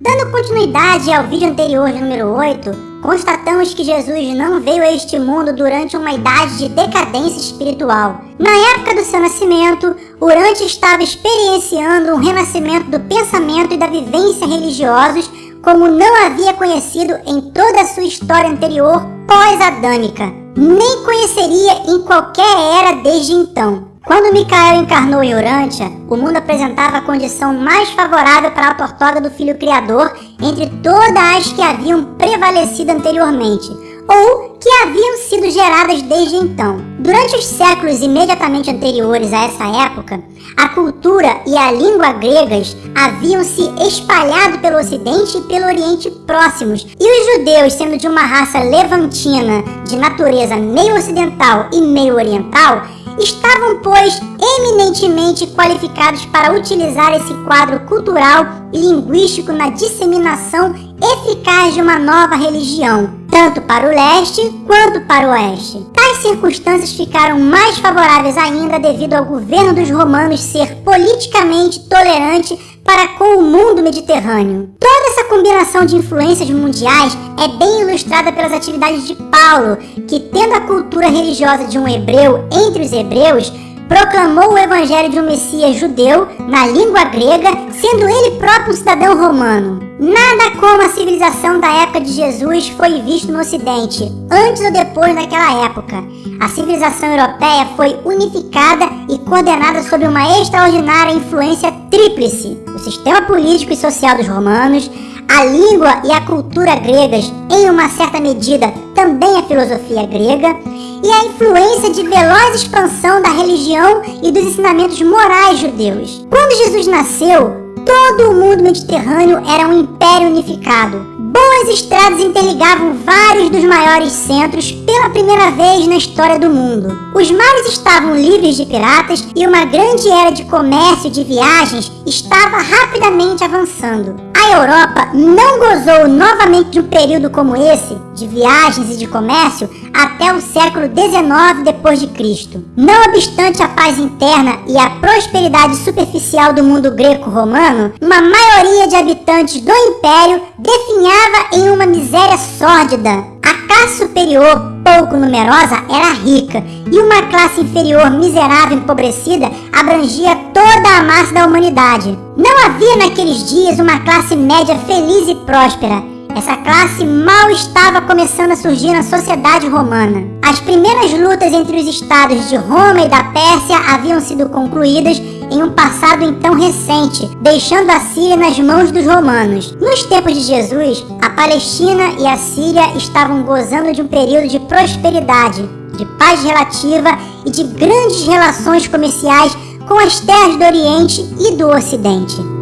Dando continuidade ao vídeo anterior número 8, constatamos que Jesus não veio a este mundo durante uma idade de decadência espiritual. Na época do seu nascimento, Urante estava experienciando um renascimento do pensamento e da vivência religiosos como não havia conhecido em toda a sua história anterior pós-adâmica. Nem conheceria em qualquer era desde então. Quando Micael encarnou em Urântia, o mundo apresentava a condição mais favorável para a autortoga do Filho Criador entre todas as que haviam prevalecido anteriormente, ou que haviam sido geradas desde então. Durante os séculos imediatamente anteriores a essa época, a cultura e a língua gregas haviam se espalhado pelo Ocidente e pelo Oriente próximos, e os judeus, sendo de uma raça levantina, de natureza meio ocidental e meio oriental, estavam, pois, eminentemente qualificados para utilizar esse quadro cultural e linguístico na disseminação eficaz de uma nova religião, tanto para o leste quanto para o oeste. Tais circunstâncias ficaram mais favoráveis ainda devido ao governo dos romanos ser politicamente tolerante para com o mundo mediterrâneo. Toda essa combinação de influências mundiais é bem ilustrada pelas atividades de Paulo, que tendo a cultura religiosa de um hebreu entre os hebreus, proclamou o evangelho de um Messias judeu na língua grega, sendo ele próprio um cidadão romano. Nada como a civilização da época de Jesus foi visto no Ocidente, antes ou depois daquela época. A civilização europeia foi unificada e coordenada sob uma extraordinária influência tríplice. O sistema político e social dos romanos, a língua e a cultura gregas, em uma certa medida também a filosofia grega, e a influência de veloz expansão da religião e dos ensinamentos morais judeus. Quando Jesus nasceu, todo o mundo mediterrâneo era um império unificado. Boas estradas interligavam vários dos maiores centros pela primeira vez na história do mundo. Os mares estavam livres de piratas e uma grande era de comércio e de viagens estava rapidamente avançando. A Europa não gozou novamente de um período como esse, de viagens e de comércio, até o século XIX depois de Cristo. Não obstante a paz interna e a prosperidade superficial do mundo greco-romano, uma maioria de habitantes do império definhava em uma miséria sórdida. A classe superior, pouco numerosa, era rica, e uma classe inferior miserável e empobrecida abrangia toda a massa da humanidade. Não havia naqueles dias uma classe média feliz e próspera, essa classe mal estava começando a surgir na sociedade romana. As primeiras lutas entre os estados de Roma e da Pérsia haviam sido concluídas em um passado então recente, deixando a Síria nas mãos dos romanos. Nos tempos de Jesus, a Palestina e a Síria estavam gozando de um período de prosperidade, de paz relativa e de grandes relações comerciais com as terras do Oriente e do Ocidente.